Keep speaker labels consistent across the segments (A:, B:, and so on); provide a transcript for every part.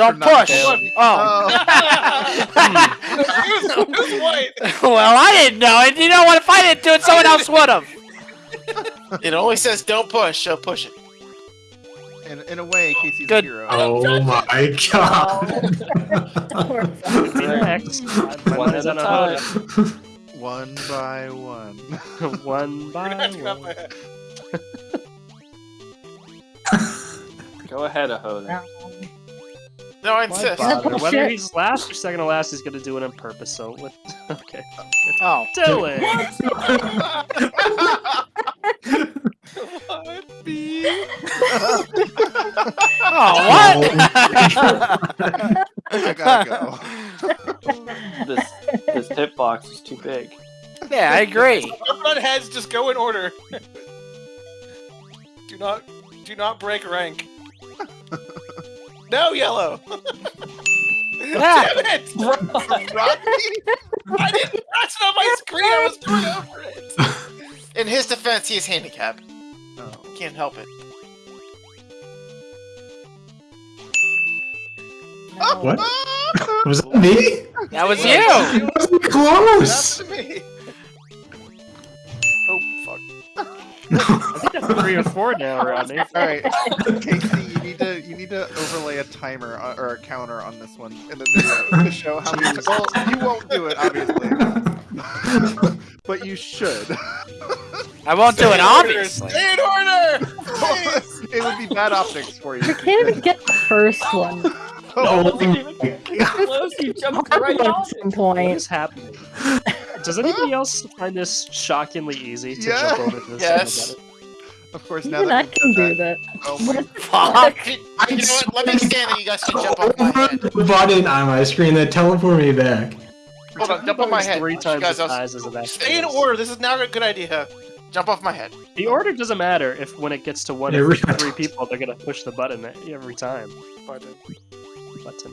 A: Don't push. Oh.
B: Oh.
C: who's, who's white?
A: well, I didn't know it. You know what? If I didn't do it, someone else would have.
D: It only says don't push, so push it.
B: in, in a way, Casey's
A: Good.
B: a hero.
E: Oh my god.
F: Next.
G: One at a time.
B: One by one.
F: One by
C: You're gonna have to grab my
F: one.
G: Go ahead, Ahoda.
D: No, I insist.
F: Whether he's last or second to last, he's gonna do it on purpose. So, what? Okay.
A: Oh.
F: Do it.
C: What?
A: Oh, what?
B: I gotta go.
G: This this hitbox is too big.
A: yeah, I agree.
C: Our front heads just go in order. do not, do not break rank. No, yellow.
A: Yeah.
C: Damn it! I didn't press it on my screen. I was going over it.
D: In his defense, he is handicapped.
B: Oh.
D: Can't help it.
E: What? Was that me?
A: That was you.
E: That was
C: That's
E: close.
C: to me.
F: I think that's three or four now, Rodney.
B: All right, Casey, you need to you need to overlay a timer on, or a counter on this one in the video to show how many. Well, you won't do it, obviously, but you should.
A: I won't do it, obviously.
C: Stay in order. Please.
B: it would be bad optics for you.
H: You can't even get the first one.
E: Oh,
G: Close, you jumped right
H: At
G: off.
H: some
F: What
H: point.
F: is happening? Does anybody else find this shockingly easy to
B: Yeah.
F: jump over to this?
D: Yes.
B: Of course, now that
H: I can do that.
B: Oh my
A: Fuck.
D: You know what? Let me stand and you guys can jump off my
E: over
D: head.
E: the button on my screen that teleport me back.
D: Hold on, jump off my head.
F: Three times
D: guys
F: the
D: else-
F: size as that.
C: Stay in order. This is now a good idea.
D: Jump off my head.
F: The order doesn't matter if when it gets to one
E: It
F: of
E: really
F: three people, they're gonna push the button every time.
D: Button.
F: Button,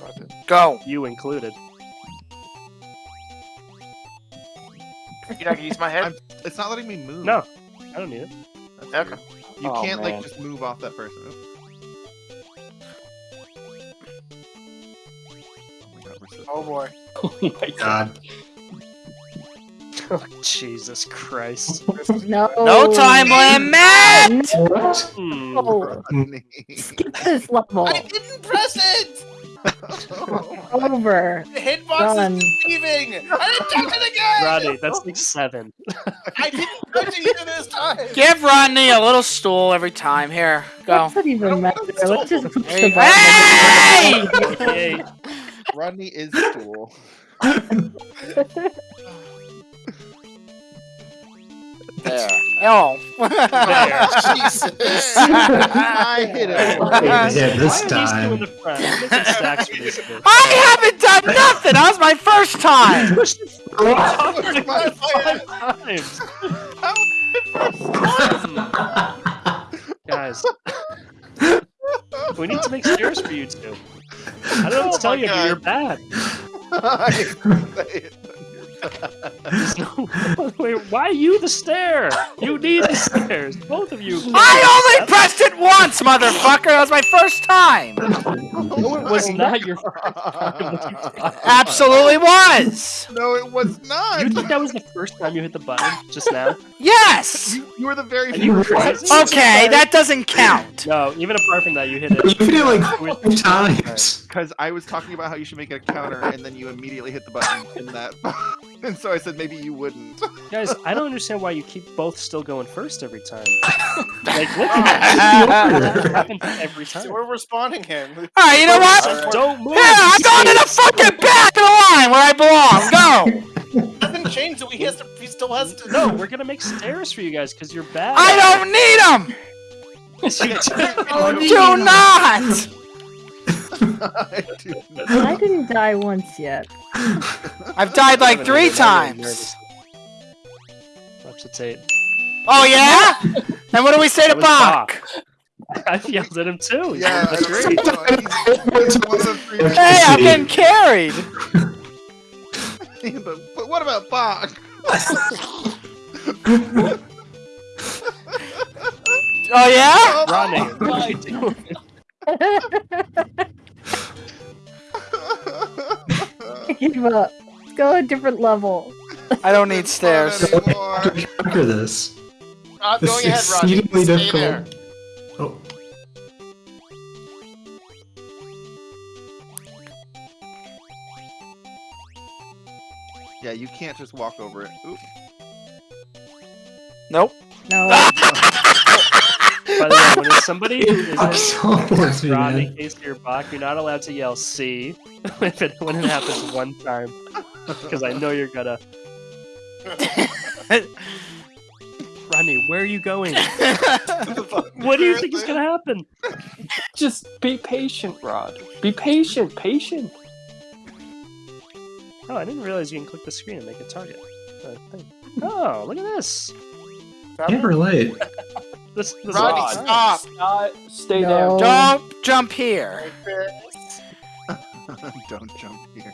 D: Button.
A: Go.
F: you included.
D: You're not gonna use my head?
B: I'm- It's not letting me move.
F: No, I don't need it.
B: That's
D: Okay.
B: weird. You
G: Oh,
B: can't
G: man.
B: like just move off that person. Oh my god, we're so
D: Oh boy.
G: Oh my god.
E: God.
F: Oh, Jesus Christ.
H: No.
A: No time limit.
E: What?
F: Hmm.
H: No. Skip this level.
C: I didn't press it.
H: Over.
C: The hitbox
H: Run.
C: is deceiving. I didn't touch it again.
F: Rodney, that's like seven.
C: I didn't touch it either this time.
A: Give Rodney a little stool every time. Here, go.
H: What's that even matter? Let's just push
A: There
H: the
A: Hey!
B: Rodney is stool.
A: There. Oh.
D: Jesus.
B: I hit it.
E: Yeah, this
F: Why are these two in
E: time.
F: I'm making stacks for these two.
A: I haven't done nothing. That was my first time.
F: Five times. Guys, we need to make stairs for you two. I don't know what to
D: Oh
F: tell
D: my
F: you, but you're bad.
B: I didn't say it.
F: There's no- Wait, why are you the stair? You need the stairs. Both of you.
A: I only pressed it once, motherfucker. That was my first time.
F: No, it was not your first time.
A: Absolutely was.
B: No, it was not.
F: You think that was the first time you hit the button just now?
A: Yes.
B: You, you were the very
F: Are you
B: first.
F: crazy?
A: Okay, that doesn't count.
F: No, even apart from that, you hit it.
E: You did it like
F: With-
E: five times.
B: Because I was talking about how you should make a counter, and then you immediately hit the button in that. and so I said maybe you wouldn't.
F: Guys, I don't understand why you keep both still going first every time. Like, look at that. That happens every time.
C: So we're responding him.
A: All right, you know what?
F: Don't move.
A: Yeah, I'm going to the fucking back of the line where I belong. Go.
C: Nothing changed. He has to. He still has to.
F: No, we're gonna make stairs for you guys because you're bad.
A: I don't need them.
F: don't.
A: Do not.
B: I do not.
H: I didn't die once yet.
A: I've died like three times.
F: Watch the tape.
A: Oh yeah? And what do we say to
F: That was
A: Bach?
F: I yelled at him too.
B: Yeah,
F: said,
B: I
F: "That's great."
B: He's one of the three
A: Hey, I'm getting carried.
B: but, but what about Bach?
A: Oh yeah?
F: Rodney, what are you doing?
H: Give up. Let's go a different level.
A: I don't need stairs.
B: Not anymore.
E: To conquer this.
D: I'm
E: This
D: going
E: is
D: ahead, Rodney.
E: exceedingly
D: Stay there.
E: difficult. Oh.
B: Yeah, you can't just walk over it. Oop.
A: Nope.
H: No.
F: By the way, when it's somebody who
E: It fucking
F: isn't
E: teleports me,
F: Rodney,
E: man.
F: Casey, or Bach, you're not allowed to yell "C" if it, when it happens one time, because I know you're gonna. Rodney, where are you going? What do you think is gonna happen?
G: Just be patient, Rod. Be patient, patient.
F: Oh, I didn't realize you can click the screen and make a target. Oh, look at this.
E: Can't relate.
F: This, this
D: Rodney,
F: is
D: stop.
G: Not stay
H: No.
G: there.
A: Don't jump here.
B: Don't jump here.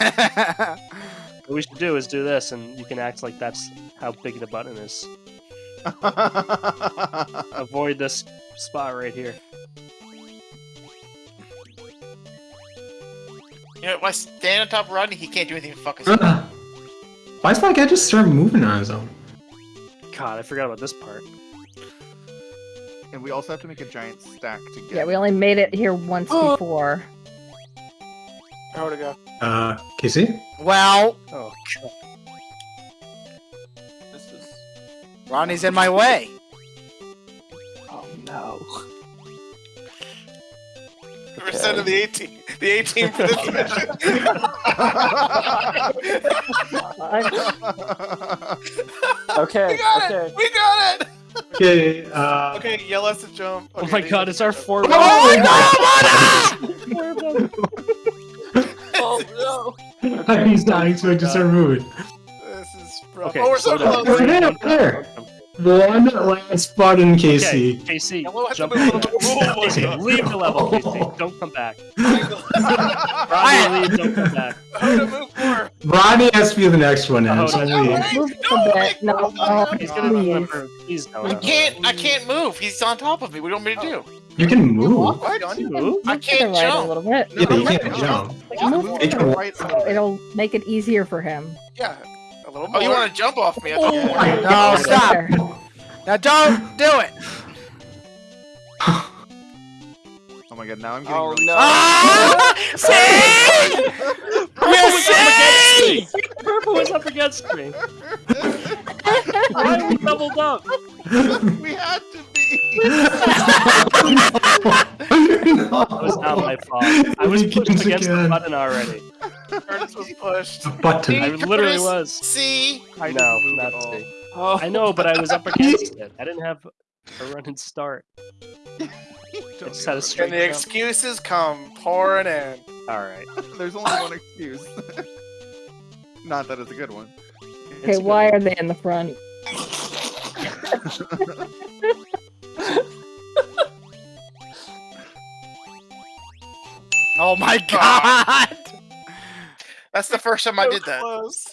F: What we should do is do this, and you can act like that's how big the button is. Avoid this spot right here.
D: You know, if I stand on top of Rodney, he can't do anything to fuck us.
E: Ugh. Why does that guy just start moving on his own?
F: God, I forgot about this part.
B: and we also have to make a giant stack to get.
H: Yeah, we only made it here once before.
D: Where to go?
E: Uh, Casey?
A: well,
F: Oh, God.
G: This is.
A: Ronnie's in my way.
G: Oh no.
D: We're sending the 18, the 18 for this mission.
G: Okay.
D: we got
G: okay.
D: it. We got it.
E: Okay, uh...
D: Okay, yell us to jump.
F: oh my God, it's our four.
A: Oh my
G: Oh no.
E: He's not expected to start moving.
D: This is rough.
F: Okay,
D: oh, we're so
F: slow down.
D: close.
E: Right there, there. One last button,
F: Okay,
E: Casey.
F: Casey,
D: Yeah, we'll
F: jump
D: move a
F: in.
D: little bit. Oh my
F: Casey, leave the level, Casey. Oh. Don't come back.
D: How
F: Rodney, leave, don't come back.
D: to move more?
E: Ronnie has to be the next one, and
F: Oh,
E: so
F: no,
E: we-
D: Hey,
H: Move a bit. No, no,
F: He's gonna
H: please.
F: remember. Please don't.
D: I can't. I can't move. He's on top of me. What do you want me to do?
E: you can move.
D: What?
F: You
H: Move
F: move?
D: I can't
H: right
D: jump.
H: a little bit.
E: Yeah, you can't jump.
H: Move
B: Move
H: to
B: to
H: the
B: the
H: right.
B: right.
H: It'll make it easier for him.
D: Yeah, a little more. Oh, you want to jump off me? I thought you
H: Oh,
D: wanted-
A: No,
H: right
A: stop. Now don't do it.
B: Oh my god, now I'm getting
G: Oh
B: really
G: no.
A: Ah! See? You see?
F: Purple was up against me. Why are we doubled up?
B: we had to be.
F: That was not my fault. I was pushed
E: Begins
F: against the
E: again.
F: button already.
D: Curtis was pushed.
E: The button.
F: I literally was.
D: See?
B: I
F: know,
B: didn't move
F: not
B: at all.
F: C.
G: Oh.
F: I know, but I was up against it. I didn't have a running start.
B: Don't
F: I just had a straight
D: And the
F: jump.
D: excuses come pouring in.
F: All right.
B: There's only one excuse. Not that it's a good one.
H: Okay, why are they in the front?
A: Oh my god!
D: That's the first time I did that.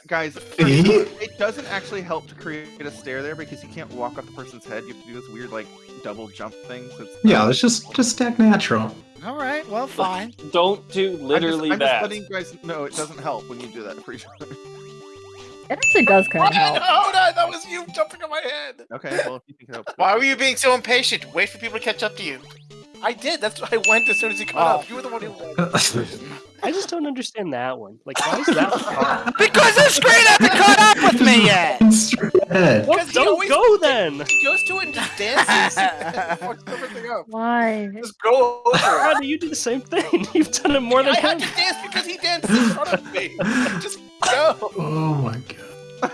B: Guys, it doesn't actually help to create a stair there because you can't walk off the person's head. You have to do this weird like double jump thing. So it's
E: Yeah, let's just just stack natural.
A: All right, well, fine.
G: Don't do
B: I'm just-
G: literally
B: I'm just, letting you guys know it doesn't help when you do that. Pretty sure.
H: It actually does kind of help.
D: Oh no, that was you jumping on my head.
B: Okay, well if you think it helps.
D: Why were you being so impatient? Wait for people to catch up to you. I did. That's why I went as soon as he caught
A: Oh.
D: up. You were the one who oh. went.
F: I just don't understand that one. Like, why is that hard?
A: Because the screen hasn't caught up with me yet.
E: Straight.
F: Well, don't
D: always-
F: go then.
D: He goes to it and just dances. and up.
H: Why?
D: Just go over.
F: How do you do the same thing? You've done it more than
D: I had to dance because he danced in front of me. Just go.
E: Oh my god.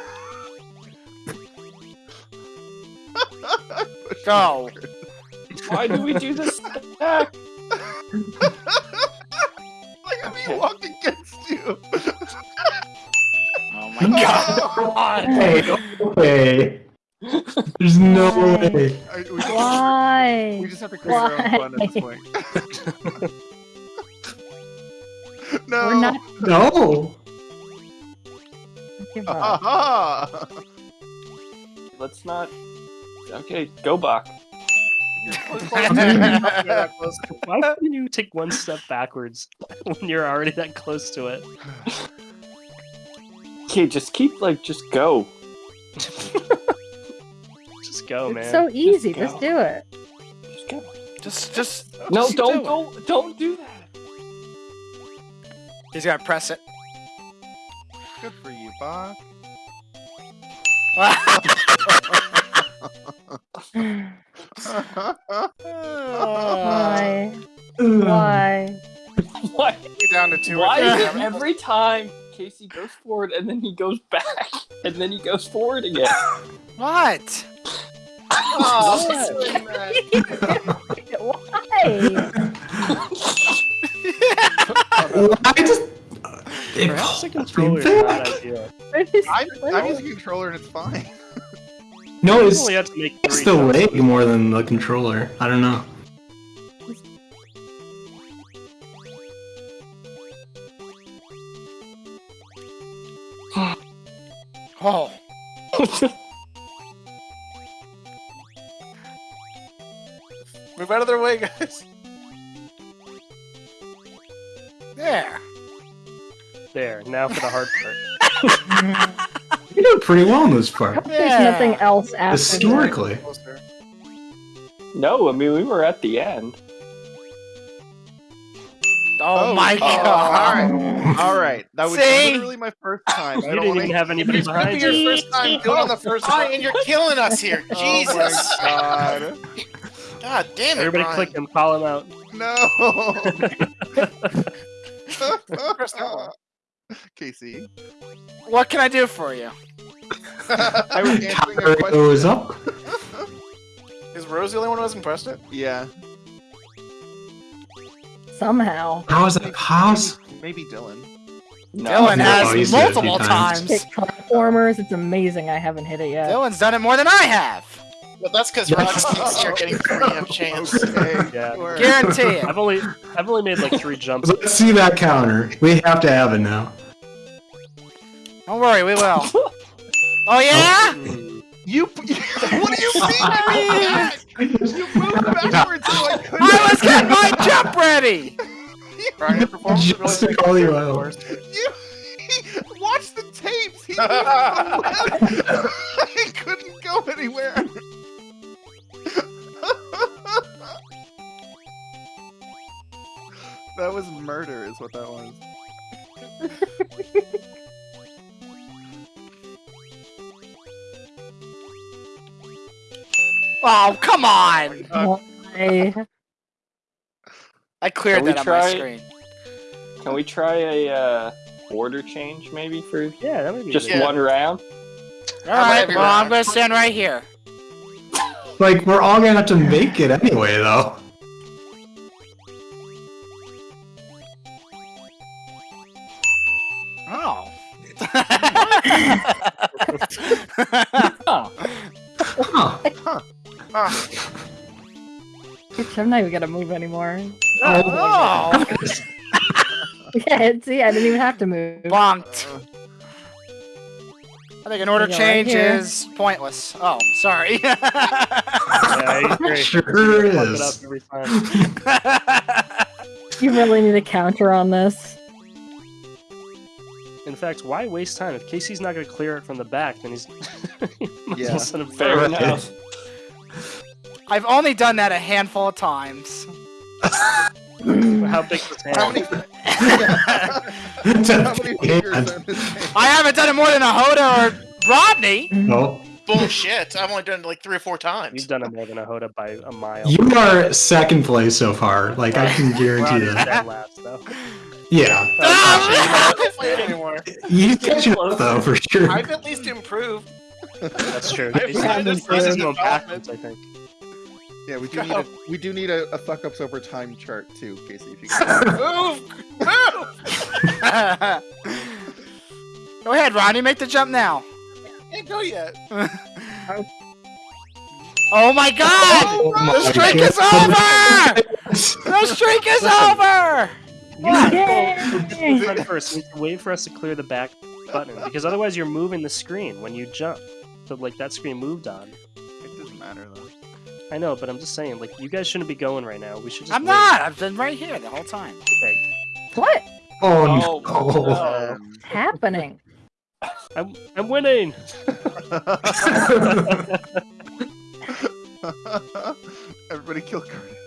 A: Go.
G: Why do we do this stack?
B: Like I'm being walked against you.
A: Oh my god.
B: god.
E: Hey, okay. There's no way.
B: we, just,
H: Why?
B: we just have to create our own fun at this
H: Why?
B: point. no.
H: We're not.
E: No.
H: Give up.
B: Aha!
G: Let's not. Okay, go back.
F: Why couldn't you take one step backwards when you're already that close to it?
G: Okay, just keep like just go.
F: Just go,
H: it's
F: man.
H: so easy.
G: go.
H: Just do it.
G: Just go.
A: Just, just.
G: No,
A: just
G: don't
A: do it.
G: go. Don't do that.
A: He's gonna press it.
B: Good for you, Bach.
H: Why?
E: Ugh.
H: Why?
G: Why?
D: Down to two.
G: Why is it every time Casey goes forward and then he goes back and then he goes forward again?
A: What?
D: Oh,
H: Why?
E: I just. It
F: Perhaps the
E: pulls
F: controller
E: me
F: is not
E: back.
F: ideal.
B: I'm, I'm using a controller and it's fine.
E: No, it's,
F: only have to make
E: it's the leg more than the controller. I don't know.
A: Oh.
D: Move out of their way, guys.
A: There.
F: There, now for the hard part.
E: You did pretty well in this part.
H: There's
A: Yeah.
H: nothing else after this.
E: Historically.
D: Closer.
G: No, I mean we were at the end.
A: Oh, oh my
B: oh,
A: god.
B: alright. All right, that was
A: See?
B: literally my first time. I
F: You
B: don't
F: didn't
B: wanna-
F: even have anybody
D: It's gonna be
F: behind
D: your
F: you.
D: first time doing on the first
A: Hi,
D: one.
A: and you're killing us here. Jesus.
B: Oh my god.
A: God damn it,
F: Everybody
A: Brian.
F: click him, call him out.
B: No.
D: Press that one.
B: Casey.
A: What can I do for you?
B: I was answering a question.
E: goes up.
D: Is Rose the only one who hasn't pressed it?
B: Yeah.
H: Somehow.
E: How is that possible?
B: Maybe Dylan.
G: No.
A: Dylan
E: No,
A: has
E: he's did it a few
A: multiple
E: times.
A: times.
H: Hit platformers. It's amazing. I haven't hit it yet.
A: Dylan's done it more than I have.
D: But that's because Rod thinks you're getting free of chance.
B: Okay.
F: Yeah.
B: sure.
A: Guarantee it.
F: I've only I've only made like three jumps.
E: Let's see that counter. We have to have it now.
A: Don't worry, we will. Oh yeah?
F: Hmm.
B: You. What do you mean? you moved backwards so I couldn't.
A: I was getting my jump ready.
D: Brian, your performance
E: Just
D: really
E: to call you
D: good, of
E: out.
D: course.
B: You. Watch the tapes. He moved. I couldn't go anywhere. that was murder, is what that was.
A: Oh come on!
H: Why?
A: I cleared
G: Can we
A: that on my screen.
G: Can we try a uh, order change maybe for
F: Yeah, that would be
G: just
F: good.
D: Yeah.
G: one round?
A: All right,
D: every
A: well I'm gonna stand right here.
E: Like, we're all gonna have to make it anyway, though.
A: Oh.
G: Oh,
E: Huh.
H: I'm not even gonna move anymore.
A: oh.
H: Yeah, see, I didn't even have to move.
A: Bonked. I think an order
H: Go right
A: change
H: here.
A: is pointless. Oh, sorry.
F: Yeah, I agree.
E: Sure
F: You fuck it
E: is.
F: up every time.
H: You really need a counter on this.
F: In fact, why waste time? If Casey's not going to clear it from the back, then he's might
B: Yeah.
F: well send him
G: fair
F: forward.
G: enough.
A: I've only done that a handful of times.
F: How big was
B: How
F: hand?
B: many? How many fingers
E: And-
B: are in this game?
A: I haven't done it more than a Hoda or Rodney.
E: No.
D: Bullshit. I've only done it like three or four times.
F: You've done it more than a Hoda by a mile.
E: You are second place so far. Like, I can guarantee
F: Ronnie's
E: that.
F: last, though.
E: Yeah.
D: I don't play it anymore.
E: You catch up, though, for sure.
D: I've at least improved.
F: That's true.
D: I've
F: Casey's
D: had
F: Casey's
D: this
F: going
D: development.
F: backwards, I think.
B: Yeah, we do need a we do need a, a fuck ups over time chart too, Casey. If you can.
D: Move! Move!
A: Go ahead, Ronnie. Make the jump now.
D: Can't go yet.
A: Oh my God!
E: Oh
A: the
E: my
A: streak is over! The streak is over!
H: Yay!
F: Run first. You need to wait for us to clear the back button because otherwise you're moving the screen when you jump. So like that screen moved on.
B: It doesn't matter though.
F: I know, but I'm just saying, like, you guys shouldn't be going right now. We should just.
A: I'm
F: wait.
A: not. I've been right here the whole time.
F: Okay.
H: What?
E: Oh,
G: Oh,
E: no.
G: no.
H: What's happening?
F: I'm I'm winning.
B: Everybody kill Curtis.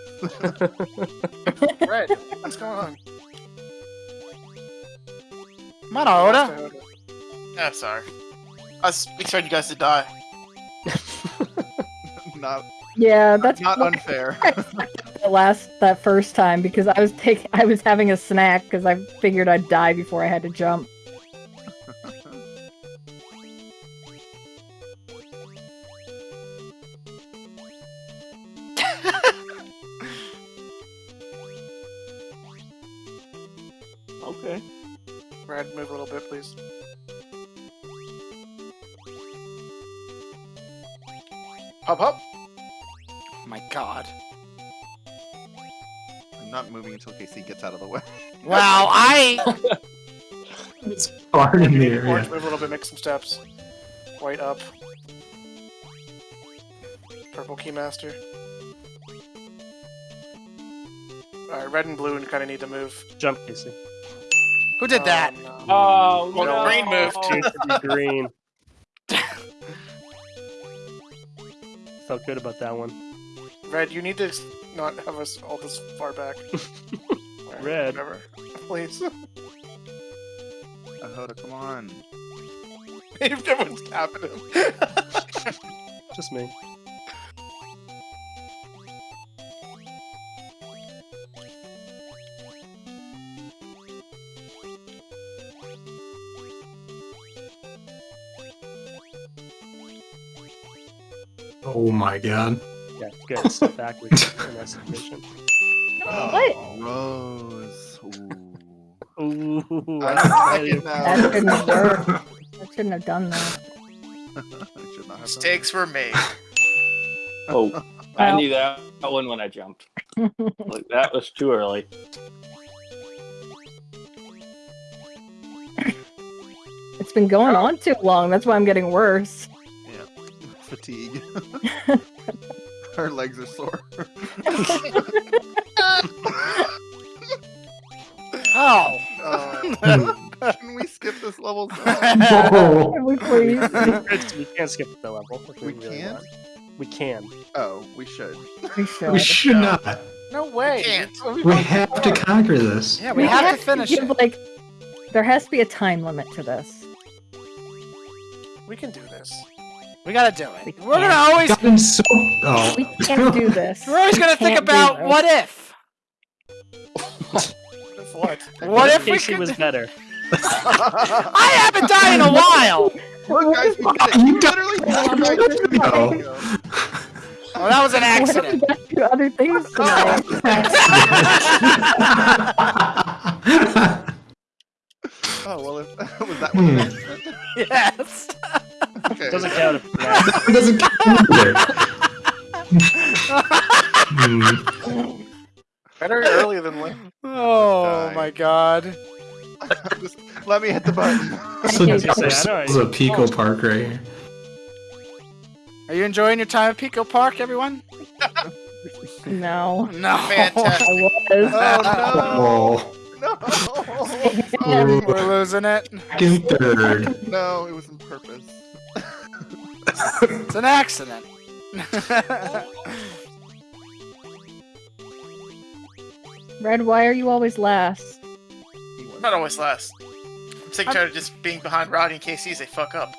D: Red, what's going on?
A: Come on, Oda.
D: Yeah, sorry. I was expecting you guys to die.
B: not
H: Yeah, that's
B: not unfair.
H: The last that first time because I was taking I was having a snack because I figured I'd die before I had to jump.
E: It's hard in the
D: Orange, move a little bit, make some steps. White up. Purple keymaster. Alright, red and blue and kind of need to move.
F: Jump, Casey.
A: Who did that?
D: Um, no.
G: Oh,
D: Well,
G: no.
D: green moved.
F: Two to be green. Felt good about that one.
D: Red, you need to not have us all this far back. Alright,
F: Red.
D: Whatever. Please.
B: Ahoda, come on.
D: Everyone's tapping him.
F: Just me.
E: Oh my god.
F: Yeah, good. Step backwards in that submission.
H: What?
B: Rose. Ooh.
F: Ooh,
B: I
F: I
B: like it
H: That shouldn't have worked. I shouldn't have done that.
B: I should done
D: Mistakes were made.
G: Oh, I knew that one when I jumped. Like that was too early.
H: It's been going oh. on too long. That's why I'm getting worse.
B: Yeah, Fatigue. Her legs are sore.
A: Oh.
B: Can we skip this level?
E: Oh.
H: Can we please?
F: It's- we can't skip the level.
B: We
F: really
B: can't?
F: want. We can.
B: Oh, we should.
H: We should.
E: We should not.
D: no way.
A: can't.
E: We have to conquer this.
A: Yeah, we, have, to finish
H: give,
A: it.
H: Like, there has to be a time limit to this.
D: We can do this.
A: We gotta do it. We're gonna always.
E: Gotten so. Oh.
H: We can't do this.
A: We're always gonna think about what if.
D: If what?
A: What if we
F: Casey
A: could?
F: was better.
A: I haven't died in a while.
B: Look, guys, we did it.
E: You
B: You literally died
E: minute
B: right
E: ago.
B: ago.
A: Oh, that was an
H: What if we
A: accident.
H: got other things? Oh.
B: oh well, if, was that one? an
A: yes.
B: Okay.
F: Doesn't count if.
E: It doesn't count either. Hmm.
D: Better early than late.
A: Oh my god.
B: Just let me hit the button.
E: So this is a Pico Park right here.
A: Are you enjoying your time at Pico Park, everyone?
H: No.
A: No.
D: Fantastic.
H: I was.
E: Oh,
B: No,
H: Yeah.
A: We're losing it.
E: second, third.
B: no, it was on purpose.
A: It's an accident.
H: Red, why are you always last?
B: He was.
D: Not always last. I'm sick and tired of just being behind Roddy and Casey as they fuck up.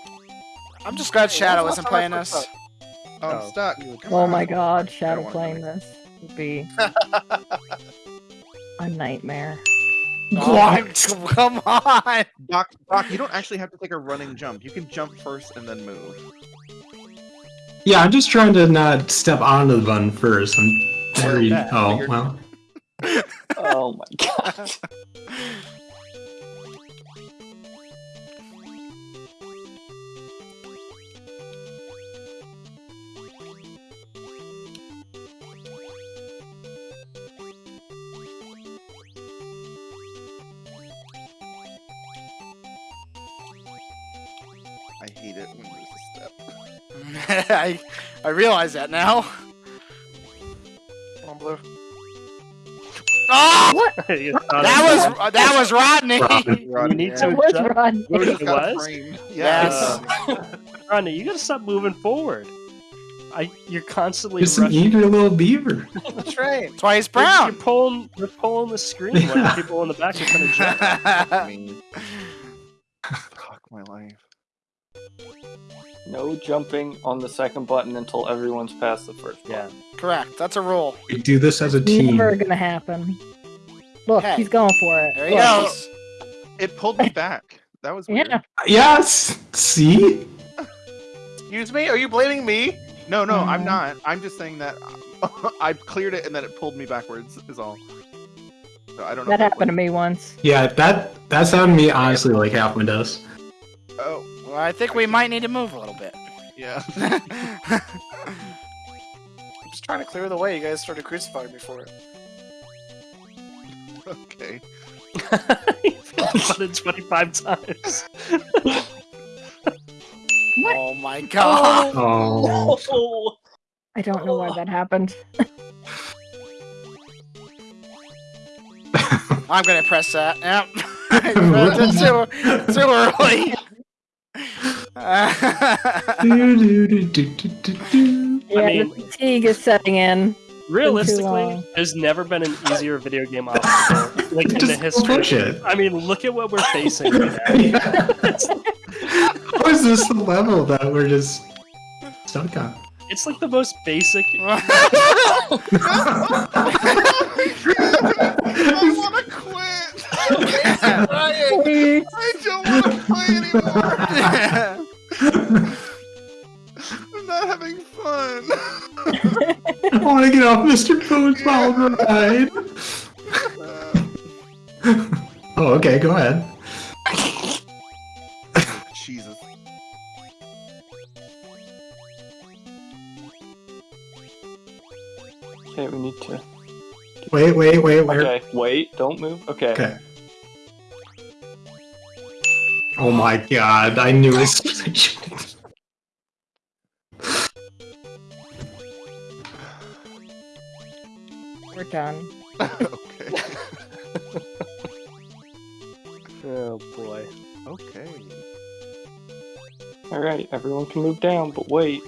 A: I'm just glad Shadow
D: When's the
A: isn't playing
D: I
A: this.
D: fucked
B: Oh, I'm
F: Oh,
B: stuck.
F: Oh
B: come
H: Oh
B: on.
H: my god, Shadow playing
B: play.
H: this would be a nightmare.
A: Oh, come on.
B: Doc, Doc, you don't actually have to take a running jump. You can jump first and then move.
E: Yeah, I'm just trying to not step onto the button first. I'm very. Oh, well.
G: Oh my god.
B: I hate it when there's a step.
A: I I realize that now.
F: You thought
A: That was uh, that was Rodney.
E: Rodney.
F: You need
B: Yeah.
F: to
H: That was
F: adjust.
H: Ron.
F: What
B: Just
F: it was?
B: framed.
D: Yes.
B: Yeah.
F: Rodney, you gotta stop moving forward. I, you're constantly
E: Just an
F: rushing.
E: eager little beaver.
D: That's right.
A: That's why he's
F: You're, you're pulling, you're pulling the screen when the people in the back are trying to jump.
B: I mean, fuck my life.
G: No jumping on the second button until everyone's past the first
F: Yeah.
G: button.
D: Correct. That's a rule.
E: We do this as a team.
H: Never gonna happen. Look,
D: Hey.
H: he's going for it.
D: There he
H: Look.
D: goes.
B: It pulled me back. That was weird.
H: Yeah.
E: Yes. See.
D: Excuse me? Are you blaming me?
B: No, no, I'm
H: Mhm.
B: not. I'm just saying that I cleared it and then it pulled me backwards. Is all. So I don't know.
H: That
B: if
H: happened to me once.
E: Yeah, that that's happened to me honestly like half my does.
B: Oh,
A: Well, I think we might need to move a little bit.
B: yeah.
D: I'm just trying to clear the way. You guys started crucifying me for it.
B: Okay.
F: Button 25 times.
H: What?
A: Oh my oh. god.
E: Oh.
F: Oh.
H: I don't know why that happened.
A: I'm gonna press that. Yep. It's too, too early.
H: Yeah,
F: mean-
H: the fatigue is setting in.
F: Realistically, there's never been an easier video game obstacle like in the history.
E: push it.
F: I mean, look at what we're facing right now.
E: How is this the level that we're just stuck on?
F: It's like the most basic.
B: I want to quit.
H: Please.
B: I don't want to play anymore. I'm not having fun.
E: I want to get off Mr. Bones wild ride. oh, okay, go ahead.
B: Jesus.
G: Okay, we need to.
E: Wait, wait, wait, wait.
G: Okay, wait, don't move. Okay.
E: Okay. Oh my god, I knew it.
H: Done.
B: okay.
F: Oh boy.
B: Okay.
G: Alright, everyone can move down, but wait.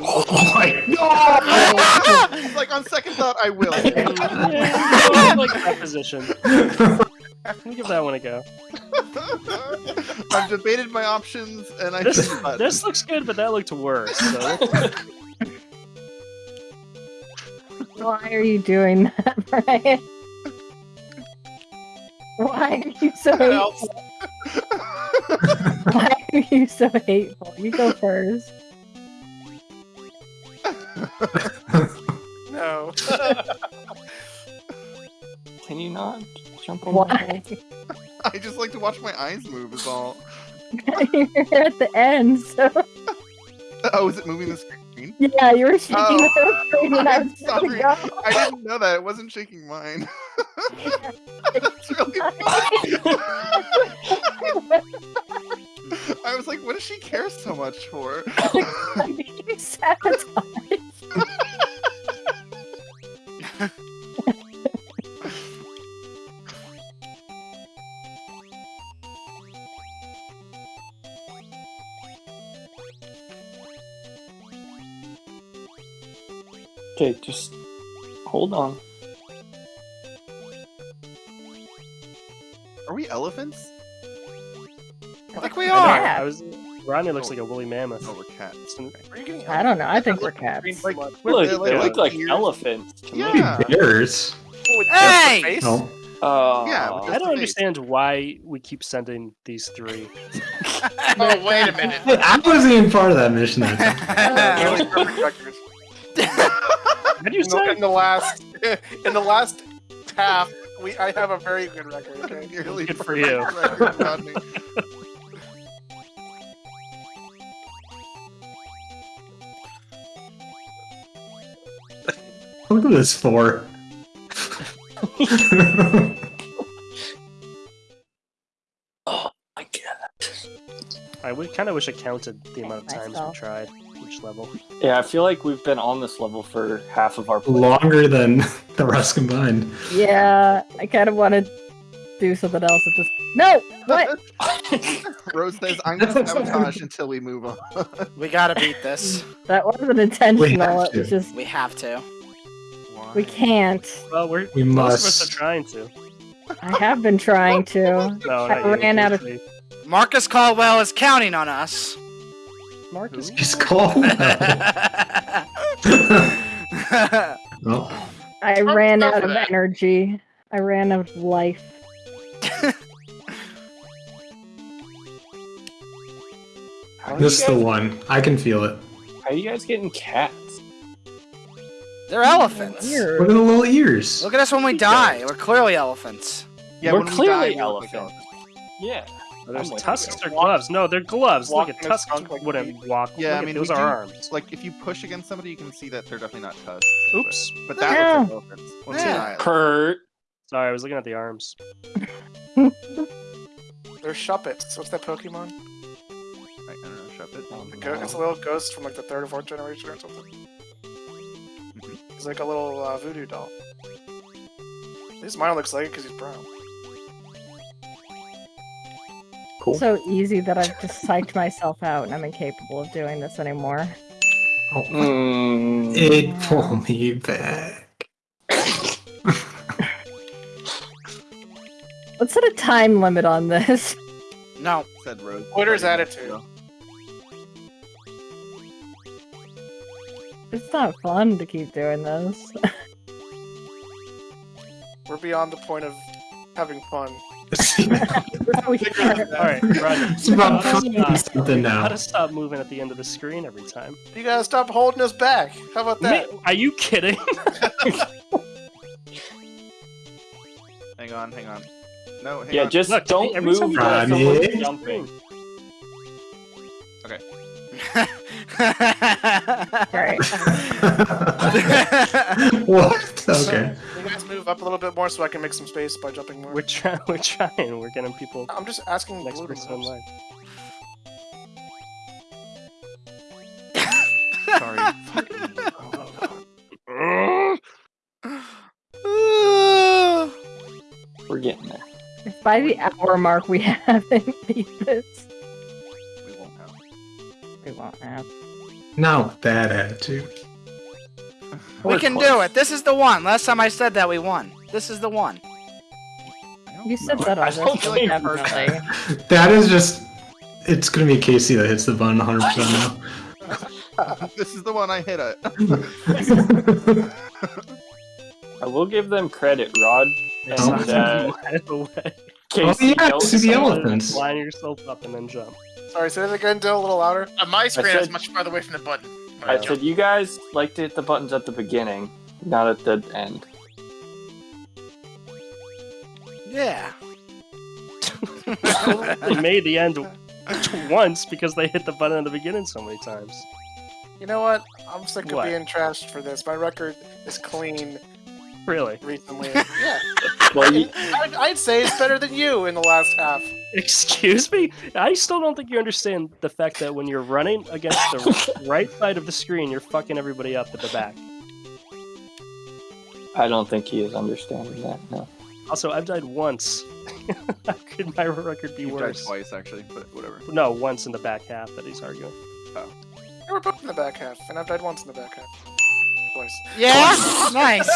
E: oh my god!
B: It's like on second thought, I will.
F: Yeah, I like that position. Let me give that one a go.
B: I've debated my options and I
F: This,
B: just
F: this looks good, but that looked worse. So
H: Why are you doing that, Brian? Why are you so hateful? Why are you so hateful? You go first.
D: no.
G: Can you not jump on the
H: Why?
B: I just like to watch my eyes move. Is all.
H: You're at the end, so
B: Oh, is it moving the screen?
H: yeah, you were shaking
B: Oh.
H: the screen when I
B: I'm
H: was
B: sorry.
H: going
B: I didn't know that. It wasn't shaking mine. That's really funny. I was like, what does she care so much for?
H: you sabotage.
G: Okay, just hold on.
B: Are we elephants?
D: I think we are.
H: Yeah.
F: I was. Rodney looks like a woolly mammoth.
B: Oh, we're cats.
D: Are you getting
H: I don't know. I think we're cats.
B: Like,
G: Look,
B: They
G: they
B: look
G: look
B: like
G: like
B: ears.
G: elephants to me.
B: Yeah.
E: Bears.
D: with
A: Hey!
D: just?
E: No.
G: Uh,
B: Yeah,
F: I don't
B: face.
F: understand why we keep sending these three.
D: Oh, wait a minute.
E: I wasn't even part of that mission
F: How'd you
D: in,
F: say?
D: In the last, in the last half, we I have a very good record. Okay?
F: Good for you.
E: Look at this four.
F: oh my god. I kind of wish I counted the amount of times we tried each level.
G: Yeah, I feel like we've been on this level for half of our play.
E: Longer than the rest combined.
H: Yeah, I kind of want to do something else at this. No, what?
B: Rose says, "I'm gonna sabotage until we move on."
D: We gotta beat this.
H: that wasn't intentional. It
E: to.
H: was just
D: We have to.
B: Why?
H: we can't.
F: Well, we're
E: We
F: most of us are trying to.
H: I have been trying to.
F: No,
H: I
F: not you,
H: ran out of-
D: Marcus Caldwell is counting on us.
F: Marcus.
E: It's called. well,
H: oh.
C: I
H: ran out of energy. I ran out of life.
E: This
G: you
E: is the one. I can feel it.
G: how are you guys getting cats?
D: They're elephants.
E: Look at the little ears.
D: Look at us when we die. We're clearly elephants.
B: Yeah,
G: We're
B: when we
G: clearly
B: die, we look like
G: elephants. Yeah.
F: Oh, there's
G: I'm
F: tusks
G: you.
F: or gloves? No, they're gloves.
D: walk
F: Look at tusks
D: skunk like
F: wouldn't walk.
B: Yeah,
F: Look
B: I
F: at-
B: mean,
F: those
B: we
F: are
B: do-
F: arms.
B: Like if you push against somebody, you can see that they're definitely not tusks.
F: Oops.
B: But, but that
H: Yeah.
B: looks like elephants. Once you
D: Yeah.
G: Kurt.
F: Sorry, I was looking at the arms.
D: They're Shuppets. What's that Pokemon?
B: I, I don't know, shove it.
D: The go- it's a little ghost from like the third or fourth generation or something. He's like a little uh, voodoo doll. At least mine looks like it because he's brown.
G: Cool.
H: So easy that I've just psyched myself out and I'm incapable of doing this anymore.
E: Oh,
G: Mm,
E: it pull me back.
H: Let's set a time limit on this.
D: No.
B: Said Rose.
D: Twitter's
B: Sorry,
D: attitude.
B: Rose.
H: It's not fun to keep doing this.
D: We're beyond the point of having fun.
H: We are.
F: All right, Roger.
E: it's about
F: How to
E: proving
F: stop-
E: something
F: How
E: now.
F: to stop moving at the end of the screen every time?
D: You gotta stop holding us back. How about that?
F: Ma- Are you kidding?
B: Hang on, hang on. No, hang
G: yeah,
B: on.
G: just
F: Look,
G: don't
F: every time
G: move
F: you
G: the
E: Ronnie.
G: the
F: Screen.
G: jumping.
H: Right.
E: what? Okay.
D: You guys move up a little bit more so I can make some space by jumping more.
F: We're trying. We're trying. We're getting people
D: I'm just asking
F: next person in
D: move.
F: line.
B: Sorry.
G: We're getting there.
H: If by the hour mark we haven't beat this,
B: we won't have.
H: we won't have.
E: Now with that attitude.
D: We
G: We're
D: can do it. This is the one. Last time I said that, we won. This is the one.
H: You said that
G: I don't
H: this,
G: think-
E: That is just. It's gonna be Casey that hits the button 100% now.
B: this is the one I hit it.
G: I will give them credit, Rod. And
E: Oh.
G: uh,
F: Out the way.
E: oh
G: Casey
E: yeah,
G: Ellis-
E: see the elephants.
F: Line yourself up and then jump.
D: Sorry, say that again, Dill, a little louder.
C: On my screen, I was
G: said-
C: much farther away from the button. When
G: I said you guys like to hit the buttons at the beginning, not at the end.
D: Yeah.
F: They made the end once because they hit the button at the beginning so many times.
D: You know what? I'm sick of
F: What?
D: being trashed for this. My record is clean
F: Really?
D: recently. yeah.
G: Well, you,
D: I'd, I'd say it's better than you in the last half.
F: Excuse me? I still don't think you understand the fact that when you're running against the right side of the screen, you're fucking everybody up at the back.
G: I don't think he is understanding that. No.
F: Also, I've died once. How could my record be
B: You died
F: worse?
B: twice actually, but whatever.
F: No, once in the back half that he's arguing. Oh.
D: You were both in the back half, and I've died once in the back half. Twice.
A: Yeah, nice.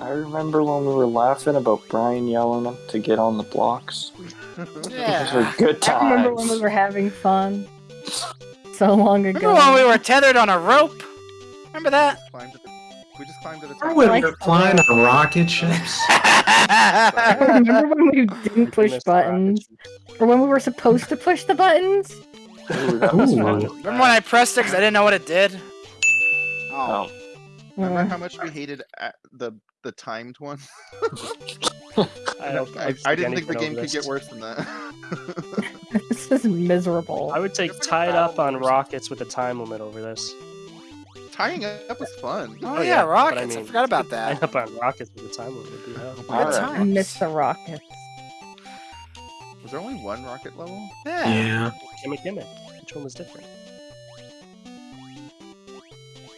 G: I remember when we were laughing about Brian yelling to get on the blocks. Those
A: Yeah.
G: were good
H: I remember when we were having fun. So long ago.
A: Remember when we were tethered on a rope? Remember that?
B: Climbed at the, we just climbed to the
E: Remember when we were flying on rocket ships?
H: remember when we didn't push
F: Missed
H: buttons? Or when we were supposed to push the buttons?
G: Ooh, that was
E: Ooh.
G: fun.
A: Remember when I pressed it because I didn't know what it did? Oh.
G: Oh,
B: Remember
H: Uh,
B: how much we hated the the timed one?
F: I, don't,
B: I, I didn't think the game could get worse than that.
H: this is miserable.
F: I would take tied up on rockets with a time limit over this.
B: Tying up was fun.
A: Oh,
F: Oh,
A: yeah,
F: yeah, but I
A: rockets. I, forgot about
F: that.
A: that.
F: up on rockets with the time limit would be hell.
A: Good
G: Alright.
H: I
A: times.
H: miss the rockets.
B: Was there only one rocket level?
A: Yeah.
E: Yeah.
F: Gimmick, gimmick. Which one was different?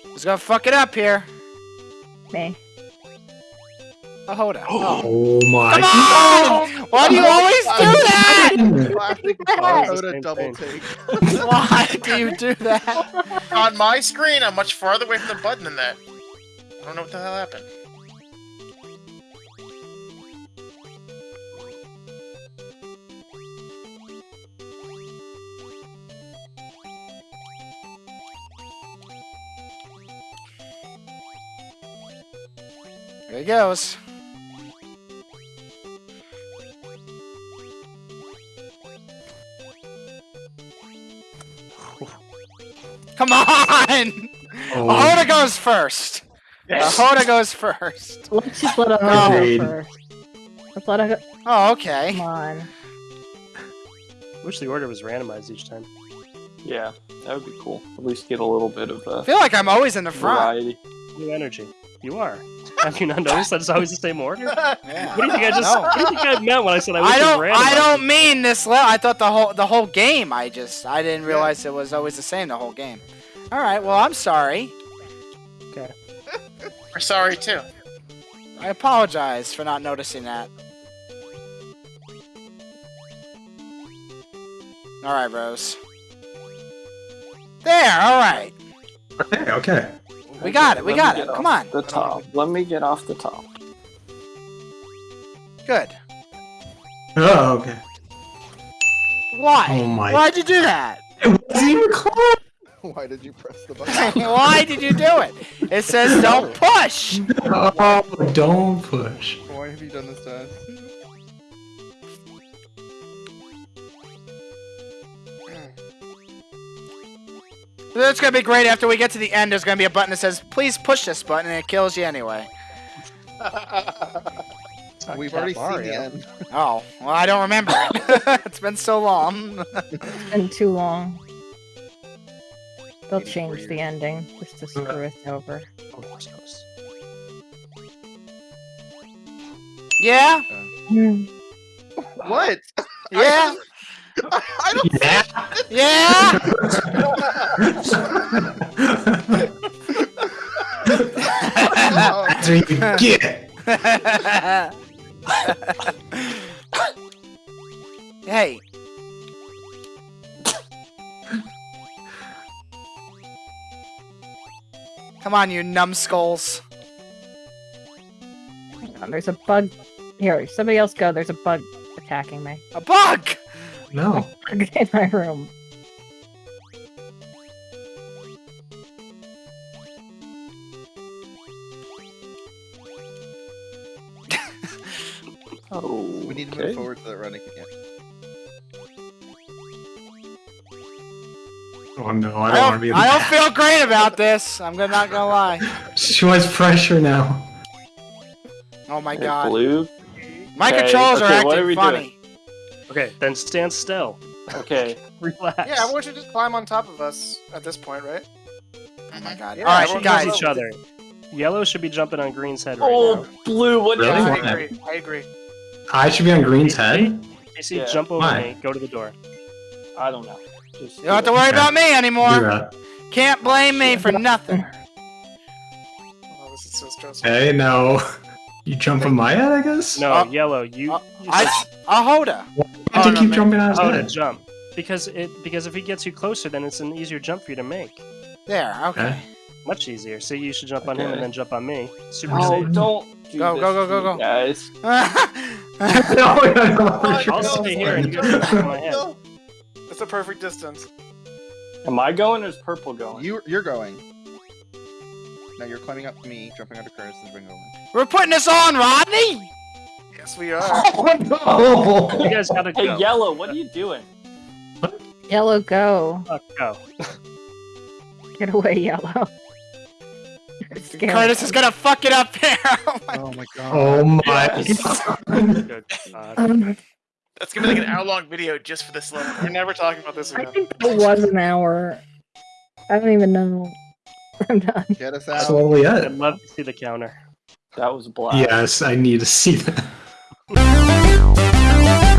A: Who's gonna fuck it up here?
H: Me.
A: Oh, hold on. Oh.
E: oh. Oh my.
A: Come on! Why do you always do that?
B: Classic
H: That.
B: Dakota
F: Same
B: double take.
A: Why do you do that?
C: On my screen, I'm much farther away from the button than that. I don't know what the hell happened.
A: There he goes. Come on!
E: Oh,
A: Ahoda goes first. Ahoda goes first.
H: Let's just let it
A: No.
H: go first. Let's let it go.
A: Oh, okay.
H: Come on.
F: Wish the order was randomized each time.
G: Yeah, that would be cool. At least get a little bit of
A: I
G: uh,
A: feel like I'm always in the front.
G: variety.
F: New energy. You are. Have you not noticed that it's always the same order? What do you think I just?
A: No.
F: What do you think I meant when I said I wish
A: I don't.
F: was
A: I don't mean this. Le- I thought the whole the whole game. I just I didn't realize it was always the same the whole game. All right. Well, I'm sorry. Okay.
C: We're sorry too.
A: I apologize for not noticing that. All right, Rose. There. All right.
E: Okay. Okay.
A: We got it. We got it. Come on.
G: The top. Let me get off the top.
A: Good.
E: Oh, okay.
A: Why?
E: Oh my.
A: Why'd you do that?
E: It wasn't even close.
B: Why did you press the button?
A: Why did you do it? It says don't push.
E: Oh, don't push.
B: Why have you done this to us?
A: It's gonna be great. After we get to the end, there's gonna be a button that says "Please push this button," and it kills you anyway.
B: We've
F: Cat
B: already seen the end.
A: Oh, well, I don't remember. it. it's been so long.
H: It's been too long. They'll change the ending just to screw us over.
F: Oh,
A: yeah,
H: Hmm.
B: What?
A: yeah,
B: I don't.
E: Yeah.
A: yeah.
B: know.
E: That's what you get.
A: hey. Come on, you numbskulls.
H: Hang on, there's a bug. Here, somebody else go. There's a bug attacking me.
A: A bug!
E: No.
H: in my room.
G: Oh,
B: We need to
G: okay.
B: move forward so that running again.
E: Oh no, I
A: I
E: don't want to
A: don't,
E: be in
A: I don't feel great about this. I'm gonna, not gonna lie.
E: She wants pressure now.
A: Oh my
G: Okay,
A: god.
G: Blue.
A: My
G: Okay,
A: controls are
G: okay,
A: acting
G: are we
A: funny.
F: Okay, then stand still.
G: Okay.
F: Relax.
D: Yeah, everyone should just climb on top of us at this point, right?
A: Oh my god.
D: Yeah,
A: Alright,
D: everyone
A: guys.
F: each other. Yellow should be jumping on green's head right
G: Oh,
F: now.
G: Oh, blue. What
E: Really?
G: are
D: I
G: you
E: Why?
D: agree. I agree.
E: I should be on Green's head.
F: AC,
G: Yeah.
F: jump over
E: Why?
F: me. Go to the door.
G: I don't know. Just
A: You don't have to worry
E: Okay.
A: about me anymore. Can't blame me for nothing.
D: Oh, this is so stressful.
E: Okay, no. You jump on my head, I guess.
F: No,
A: Uh,
F: yellow. You.
A: uh,
F: you
A: I,
F: said-
A: Ahoda.
E: You have
F: Oh,
E: to
F: no,
E: keep
F: man.
E: jumping on his
F: how to
E: head.
F: jump? Because it because if he gets you closer, then it's an easier jump for you to make.
A: There, okay.
E: Okay.
F: Much easier. So you should jump on him and then jump on me. Super
G: Oh,
F: safe.
G: don't do
A: Go,
G: this
A: go, go,
G: to
A: go, go.
G: guys.
E: no, I don't want to
F: I'll stay here and you guys jump on my head.
D: That's a perfect distance.
G: Am I going or is purple going?
B: You you're going. Now you're climbing up to me, jumping onto Curtis, and bring over.
A: We're putting this on, Rodney.
D: Yes, we are.
E: Oh
F: You guys gotta go. Hey.
G: Yellow, what are you doing?
H: Yellow, go.
F: Fuck, go.
H: Get away, yellow.
A: Curtis is gonna fuck it up here. Oh my-
B: Oh my god.
E: Oh my!
F: God.
H: Um,
C: That's gonna be like an hour-long video just for this level.
D: We're never talking about this again.
H: I think it was an hour. I don't even know. I'm done.
B: Get us out.
E: Slowly
F: I'd love to see the counter.
G: That was a blast.
E: Yes, I need to see that. Música